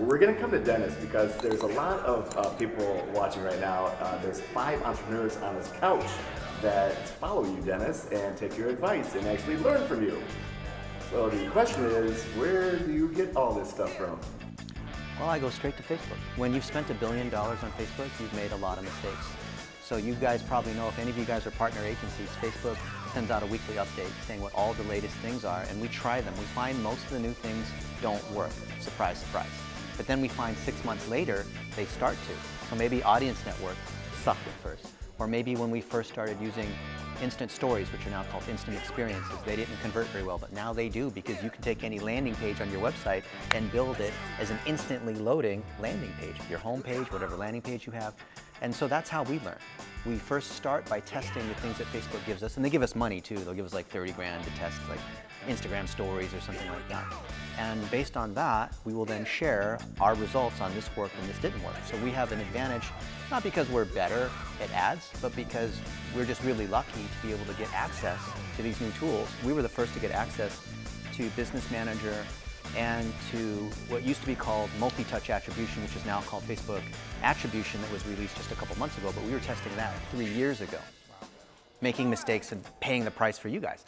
We're going to come to Dennis because there's a lot of uh, people watching right now. Uh, there's five entrepreneurs on this couch that follow you, Dennis, and take your advice and actually learn from you. So the question is, where do you get all this stuff from? Well, I go straight to Facebook. When you've spent a billion dollars on Facebook, you've made a lot of mistakes. So you guys probably know, if any of you guys are partner agencies, Facebook sends out a weekly update saying what all the latest things are, and we try them. We find most of the new things don't work. Surprise, surprise. But then we find six months later, they start to. So maybe Audience Network sucked at first. Or maybe when we first started using instant stories, which are now called instant experiences. They didn't convert very well, but now they do because you can take any landing page on your website and build it as an instantly loading landing page, your home page, whatever landing page you have. And so that's how we learn. We first start by testing the things that Facebook gives us, and they give us money too. They'll give us like 30 grand to test like Instagram stories or something like that. And based on that, we will then share our results on this worked and this didn't work. So we have an advantage, not because we're better at ads, but because we're just really lucky to be able to get access to these new tools. We were the first to get access to Business Manager and to what used to be called multi-touch attribution, which is now called Facebook Attribution that was released just a couple months ago, but we were testing that three years ago, making mistakes and paying the price for you guys.